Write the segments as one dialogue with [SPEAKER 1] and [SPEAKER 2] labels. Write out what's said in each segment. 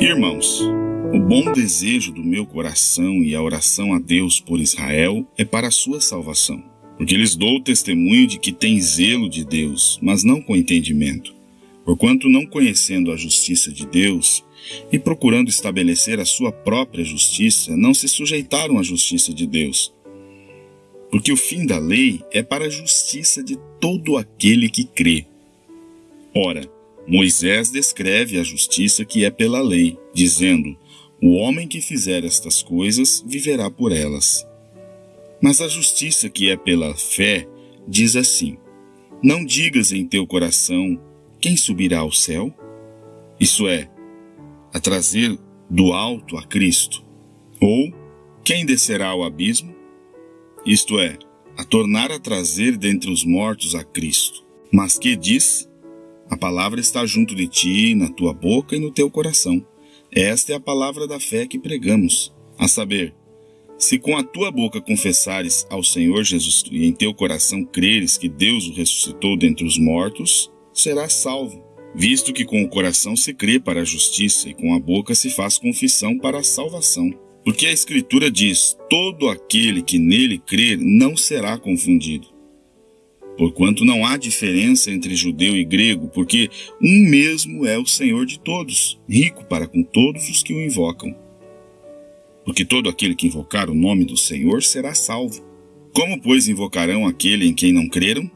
[SPEAKER 1] Irmãos, o bom desejo do meu coração e a oração a Deus por Israel é para a sua salvação, porque lhes dou testemunho de que tem zelo de Deus, mas não com entendimento. Porquanto, não conhecendo a justiça de Deus e procurando estabelecer a sua própria justiça, não se sujeitaram à justiça de Deus. Porque o fim da lei é para a justiça de todo aquele que crê. Ora, Moisés descreve a justiça que é pela lei, dizendo: o homem que fizer estas coisas viverá por elas. Mas a justiça que é pela fé diz assim: Não digas em teu coração quem subirá ao céu? Isso é, a trazer do alto a Cristo. Ou quem descerá ao abismo? Isto é, a tornar a trazer dentre os mortos a Cristo. Mas que diz? A palavra está junto de ti, na tua boca e no teu coração. Esta é a palavra da fé que pregamos, a saber, se com a tua boca confessares ao Senhor Jesus e em teu coração creres que Deus o ressuscitou dentre os mortos, serás salvo, visto que com o coração se crê para a justiça e com a boca se faz confissão para a salvação. Porque a Escritura diz: todo aquele que nele crer não será confundido porquanto não há diferença entre judeu e grego, porque um mesmo é o Senhor de todos, rico para com todos os que o invocam. Porque todo aquele que invocar o nome do Senhor será salvo. Como, pois, invocarão aquele em quem não creram?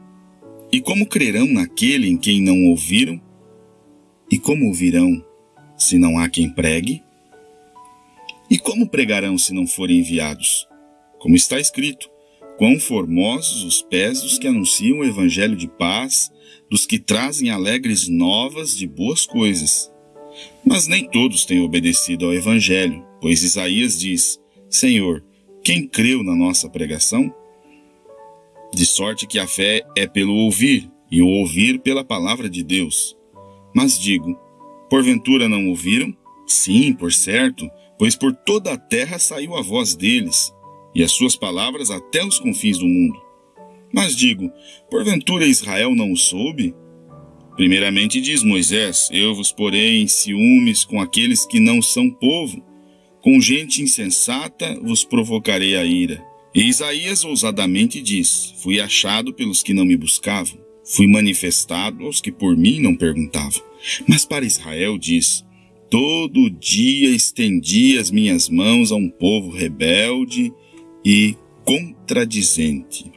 [SPEAKER 1] E como crerão naquele em quem não ouviram? E como ouvirão se não há quem pregue? E como pregarão se não forem enviados? Como está escrito: Quão formosos os pés dos que anunciam o evangelho de paz, dos que trazem alegres novas de boas coisas. Mas nem todos têm obedecido ao evangelho, pois Isaías diz: Senhor, quem creu na nossa pregação? De sorte que a fé é pelo ouvir, e o ouvir pela palavra de Deus. Mas digo: porventura não ouviram? Sim, por certo, pois por toda a terra saiu a voz deles e as suas palavras até os confins do mundo. Mas digo, porventura Israel não o soube? Primeiramente diz Moisés: Eu vos porei em ciúmes com aqueles que não são povo, com gente insensata vos provocarei a ira. E Isaías ousadamente diz: Fui achado pelos que não me buscavam, fui manifestado aos que por mim não perguntavam. Mas para Israel diz: Todo dia estendi as minhas mãos a um povo rebelde e contradizente.